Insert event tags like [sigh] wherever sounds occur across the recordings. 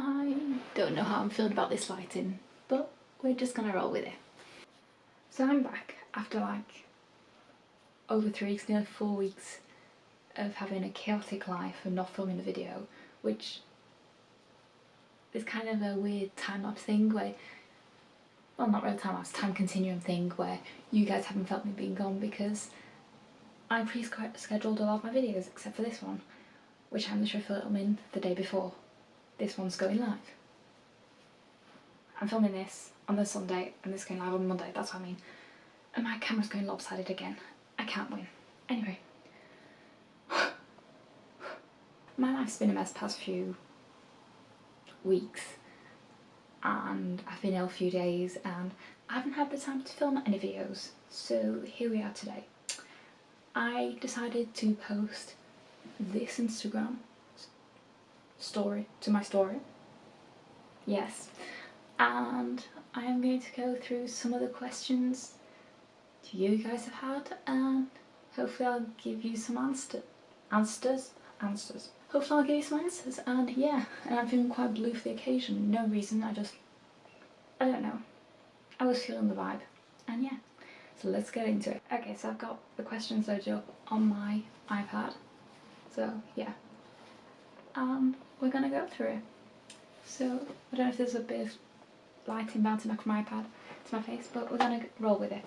I don't know how I'm feeling about this lighting, but we're just gonna roll with it. So I'm back after like over three weeks, nearly four weeks of having a chaotic life and not filming a video, which is kind of a weird time-lapse thing where, well not really time-lapse, time continuum thing where you guys haven't felt me being gone because I pre-scheduled a lot of my videos except for this one, which I'm literally filming the day before this one's going live. I'm filming this on the Sunday and this going live on Monday, that's what I mean. And my camera's going lopsided again. I can't win. Anyway. [sighs] my life's been a mess past few weeks and I've been ill a few days and I haven't had the time to film any videos so here we are today. I decided to post this Instagram story to my story. Yes. And I am going to go through some of the questions you guys have had and hopefully I'll give you some answer answers answers. Hopefully I'll give you some answers and yeah, and I'm feeling quite blue for the occasion. No reason, I just I don't know. I was feeling the vibe and yeah. So let's get into it. Okay, so I've got the questions loaded up on my iPad. So yeah. Um we're gonna go through it. So, I don't know if there's a bit of lighting bouncing back from my iPad to my face, but we're gonna roll with it.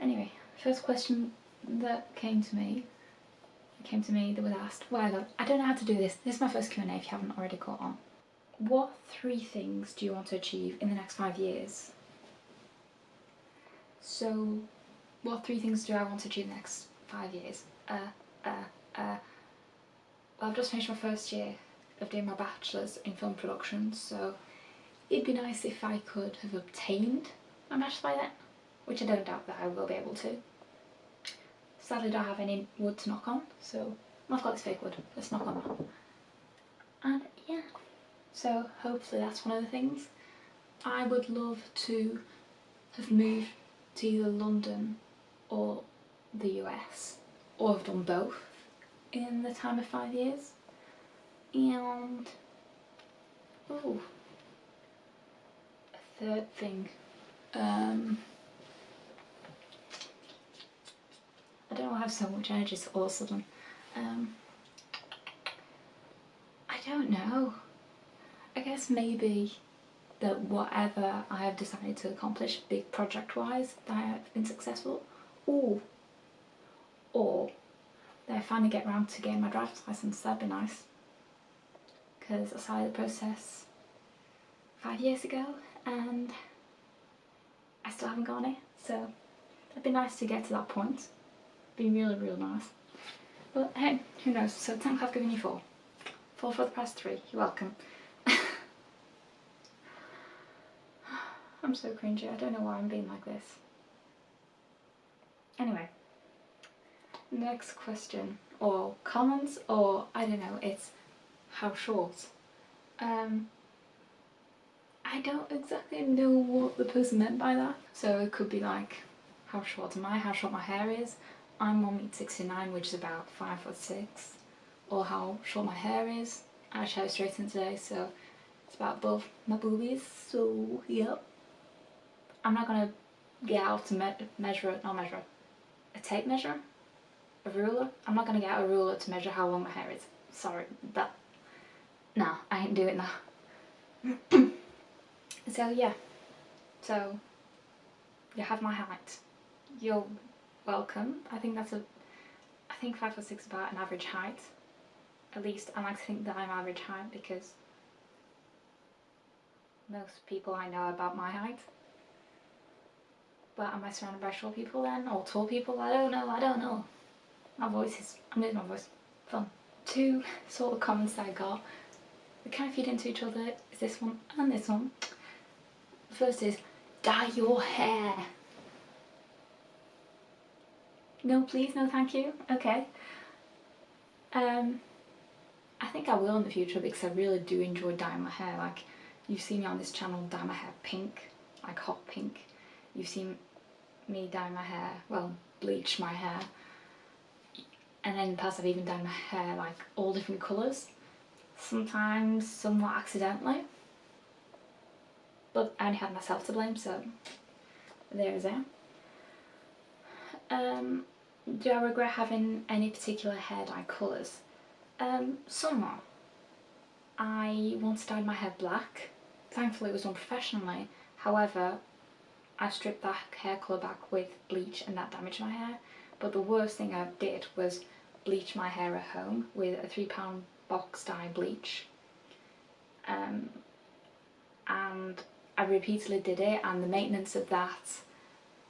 Anyway, first question that came to me, came to me that was asked, well, I don't know how to do this. This is my first Q&A if you haven't already caught on. What three things do you want to achieve in the next five years? So, what three things do I want to achieve in the next five years? Uh, uh, uh, well, I've just finished my first year of doing my bachelor's in film production so it'd be nice if I could have obtained my bachelor's by then which I don't doubt that I will be able to. Sadly I don't have any wood to knock on so I've got this fake wood, let's knock on that. And yeah, so hopefully that's one of the things. I would love to have moved to either London or the US or have done both in the time of five years and oh a third thing. Um I don't have so much energy all of a sudden. Um I don't know. I guess maybe that whatever I have decided to accomplish big project wise that I have been successful. Or or that I finally get around to getting my driver's license that'd be nice because I started the process five years ago and I still haven't got it. So it'd be nice to get to that point. Be really really nice. But hey who knows? So 10 I've given you four. Four for the price three. You're welcome. [laughs] I'm so cringy. I don't know why I'm being like this. Anyway next question or comments or I don't know it's how short. Um, I don't exactly know what the person meant by that. So it could be like, how short am I, how short my hair is. I'm 1 meter 69 which is about 5 foot 6. Or how short my hair is. I shower straight in today so it's about above my boobies. So yep. I'm not going to get out to me measure it, not measure it, a tape measure, a ruler. I'm not going to get out a ruler to measure how long my hair is. Sorry, that no, I ain't doing that. [clears throat] so yeah, so you have my height. You're welcome. I think that's a, I think five or six about an average height. At least I like to think that I'm average height because most people I know about my height. But am I surrounded by short people then? Or tall people? I don't know, I don't know. My voice is, I'm losing my voice. Fun. Two sort of comments I got they kind of feed into each other is this one and this one. The first is dye your hair. No please, no thank you. Okay. Um, I think I will in the future because I really do enjoy dyeing my hair. Like you've seen me on this channel dye my hair pink, like hot pink. You've seen me dye my hair, well bleach my hair. And then in the past I've even dyed my hair like all different colours sometimes somewhat accidentally. But I only had myself to blame, so there's that. Um, do I regret having any particular hair dye colours? Um, somewhat. I once dyed my hair black. Thankfully it was done professionally. However, I stripped that hair colour back with bleach and that damaged my hair. But the worst thing I did was bleach my hair at home with a £3 box dye bleach. Um, and I repeatedly did it and the maintenance of that,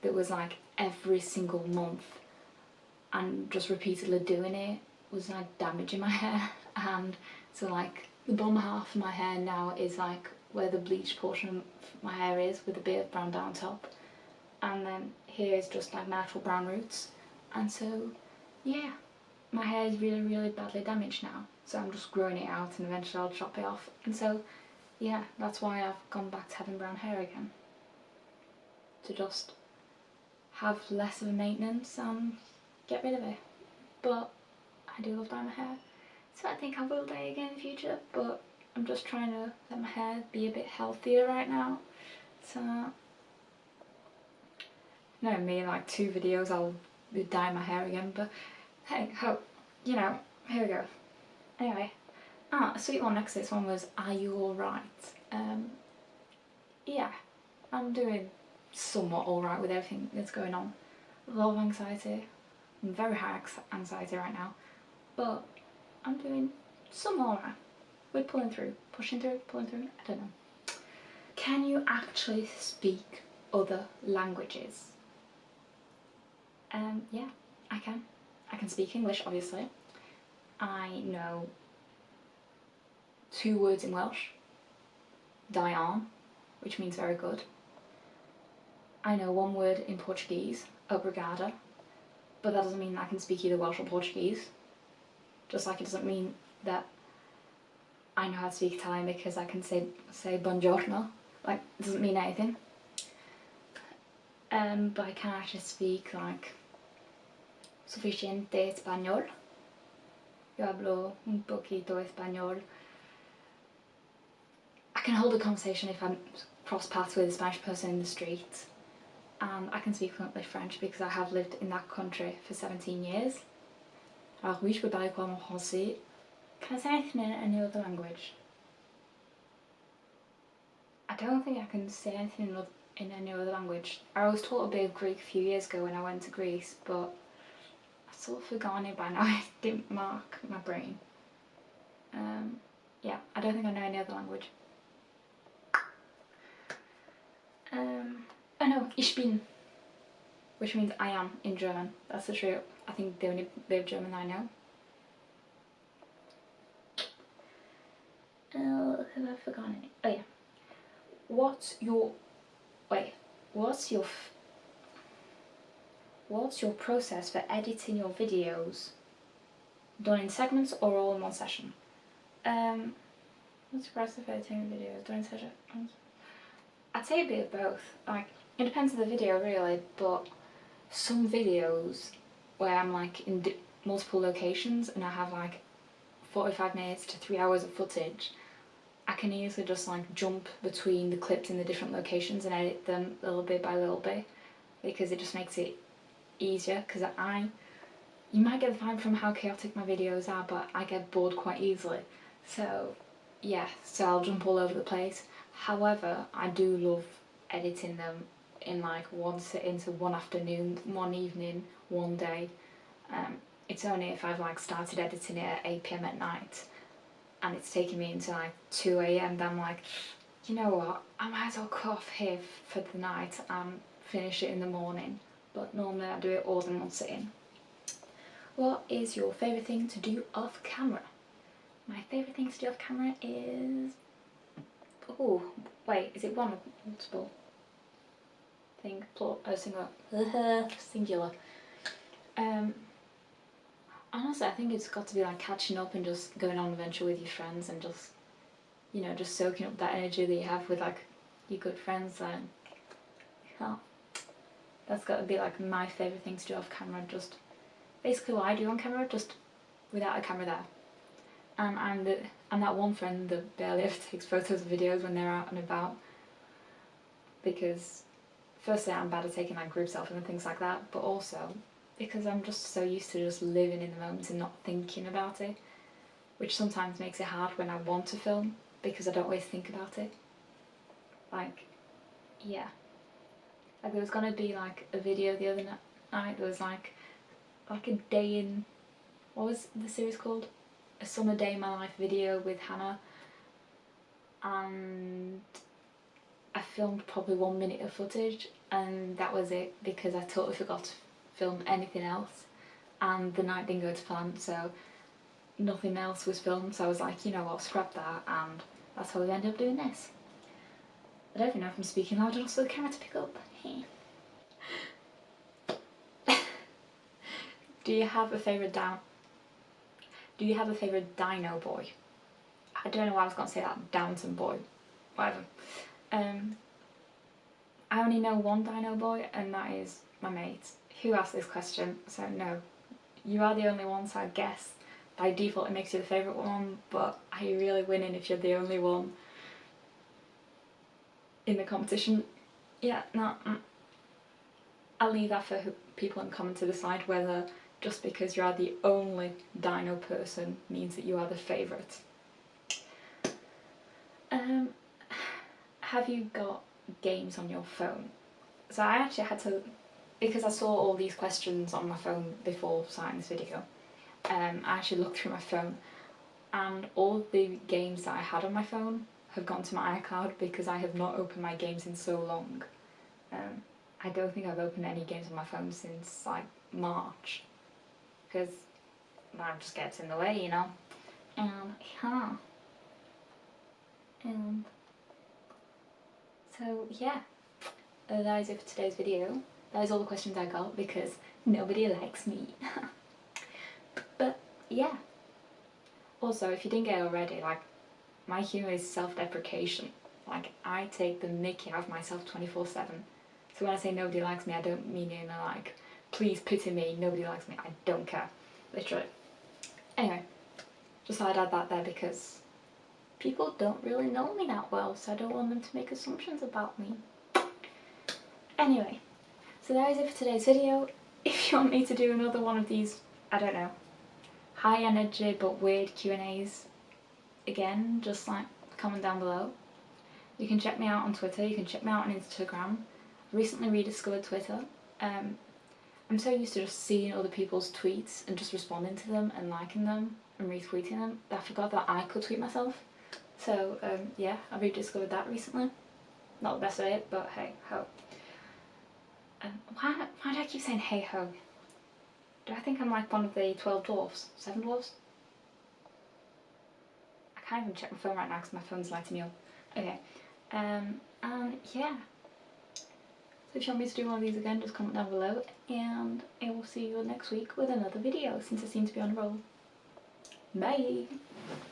that was like every single month and just repeatedly doing it was like damaging my [laughs] hair. And so like the bottom half of my hair now is like where the bleach portion of my hair is with a bit of brown down top. And then here is just like natural brown roots. And so yeah my hair is really really badly damaged now so I'm just growing it out and eventually I'll chop it off. And so yeah that's why I've gone back to having brown hair again. To just have less of a maintenance and get rid of it. But I do love dyeing my hair. So I think I will dye again in the future but I'm just trying to let my hair be a bit healthier right now. So no me in like two videos I'll dye my hair again but hey hope you know here we go anyway ah a sweet one next to this one was are you alright um yeah I'm doing somewhat alright with everything that's going on. A lot of anxiety. I'm very high anxiety right now but I'm doing somewhat alright we're pulling through pushing through pulling through I don't know. Can you actually speak other languages? Um, yeah, I can. I can speak English, obviously. I know two words in Welsh. Da iawn, which means very good. I know one word in Portuguese, obrigada, but that doesn't mean I can speak either Welsh or Portuguese. Just like it doesn't mean that I know how to speak Italian because I can say say buongiorno. Like, it doesn't mean anything. Um, but I can actually speak like suficiente español. Yo hablo un poquito español. I can hold a conversation if I'm cross paths with a Spanish person in the street. And I can speak fluently French because I have lived in that country for 17 years. Alors oui, je peux parler couramment français. Can I say anything in any other language? I don't think I can say anything in, in any other language. I was taught a bit of Greek a few years ago when I went to Greece, but sort of forgotten it by now, [laughs] I didn't mark my brain. Um, yeah, I don't think I know any other language. Um, oh no, ich bin, which means I am in German. That's the true, I think the only bit of German I know. Oh, have I forgotten it? Oh yeah. What's your, wait, what's your What's your process for editing your videos? Done in segments or all in one session? Um, what's your process for editing videos? Done in sessions? I'd say a bit of both. Like, it depends on the video really, but some videos where I'm like in multiple locations and I have like 45 minutes to 3 hours of footage, I can easily just like jump between the clips in the different locations and edit them little bit by little bit because it just makes it easier because I, you might get the vibe from how chaotic my videos are but I get bored quite easily. So yeah so I'll jump all over the place. However I do love editing them in like one sitting so one afternoon one evening one day. Um, it's only if I've like started editing it at 8pm at night and it's taking me until like 2am then I'm like you know what? I might as well cut off here for the night and finish it in the morning but normally I do it all in one sitting. What is your favourite thing to do off camera? My favourite thing to do off camera is... Oh, wait, is it one or multiple? Thing, plural, oh, singular. [laughs] singular. Um, honestly, I think it's got to be like catching up and just going on an adventure with your friends and just, you know, just soaking up that energy that you have with like your good friends and, well, that's got to be like my favourite thing to do off camera, just basically what I do on camera, just without a camera there. Um, and I'm the I'm that one friend that barely ever [laughs] takes photos and videos when they're out and about because firstly I'm bad at taking like group selfies and things like that but also because I'm just so used to just living in the moment and not thinking about it which sometimes makes it hard when I want to film because I don't always think about it like yeah like there was gonna be like a video the other night there was like like a day in what was the series called a summer day in my life video with Hannah and I filmed probably one minute of footage and that was it because I totally forgot to film anything else and the night didn't go to plan so nothing else was filmed so I was like you know what scrap that and that's how we ended up doing this. I don't even know if I'm speaking loud enough for the camera to pick up. [laughs] Do you have a favourite down do you have a favourite dino boy? I don't know why I was going to say that, Downton boy. Whatever. Um, I only know one dino boy and that is my mate who asked this question, so no. You are the only one, so I guess by default it makes you the favourite one, but are you really winning if you're the only one in the competition? Yeah, no. Mm. I'll leave that for people in comment to decide whether just because you are the only dino person means that you are the favourite. Um, have you got games on your phone? So I actually had to, because I saw all these questions on my phone before starting this video, um, I actually looked through my phone and all the games that I had on my phone have gone to my iCloud because I have not opened my games in so long. Um, I don't think I've opened any games on my phone since like March because that just gets in the way, you know. And yeah. And so yeah, uh, that is it for today's video. That is all the questions I got because nobody likes me. [laughs] but yeah. Also, if you didn't get it already, like, my humour is self-deprecation. Like, I take the mickey out of myself 24-7. So when I say nobody likes me, I don't mean in a like, please pity me, nobody likes me, I don't care. Literally. Anyway, just thought I'd add that there because people don't really know me that well, so I don't want them to make assumptions about me. Anyway, so that is it for today's video. [laughs] If you want me to do another one of these, I don't know, high energy but weird Q&As, again, just like comment down below. You can check me out on Twitter, you can check me out on Instagram. Recently rediscovered Twitter. Um, I'm so used to just seeing other people's tweets and just responding to them and liking them and retweeting them that I forgot that I could tweet myself. So um, yeah, I rediscovered that recently. Not the best way, but hey ho. Um, why, why do I keep saying hey ho? Do I think I'm like one of the 12 dwarfs? 7 dwarfs? I can't even check my phone right now because my phone's lighting me up. Okay, um, and yeah. So if you want me to do one of these again, just comment down below and I will see you next week with another video since I seem to be on a roll. Bye!